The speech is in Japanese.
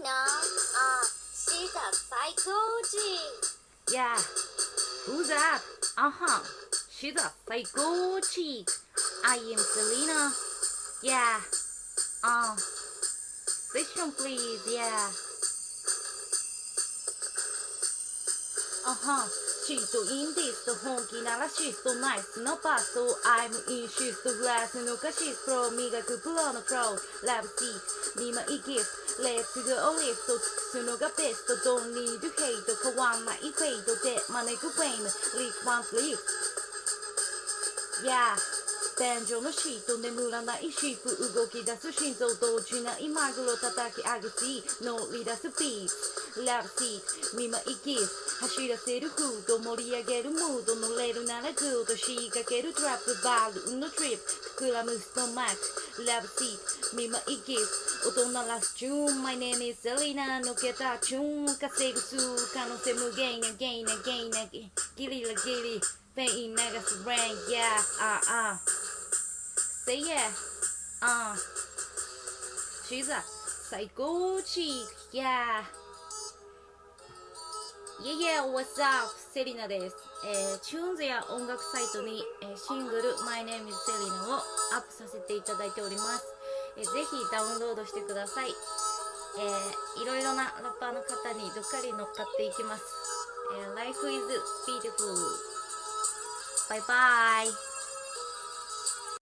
she's a psycho いなあシータ最高時 Yeah. Who's that? Uh-huh. She's a psycho I am Selena. Yeah. Uh Station, please, yeah. Uh-huh. シートインディスト本気ならシストナイスのパストアイムインシストグラスのカシスプロ磨くプロのプロラブシート2枚ギフトレッツゴーリフト尽くすのがベストドンリードヘイト変わんないフェイトで招くフェイムリフワンフリー Yeah 天井のシート眠らないシープ動き出す心臓動じないマグロ叩き上げし乗り出すピースラブシート見舞いキス走らせるフード盛り上げるムード乗れるならグード仕掛けるトラップバルーンのトリップ膨らむストマックラブシート見舞いキス音鳴らすチューン My name is Selena 抜けたチューン稼ぐ数可能性無限なゲイなゲイなギリラギリペイン流すレイン Yeah ああ Say yeah. Uh. She's a psycho chick. Yeah. Yeah, yeah, what's up? セリナです。えー、チューンズや音楽サイトに、えー、シングル My Name is セリナをアップさせていただいております。えー、ぜひダウンロードしてください。えー、いろいろなラッパーの方にどっかり乗っかっていきます。えー、Life is beautiful. Bye bye.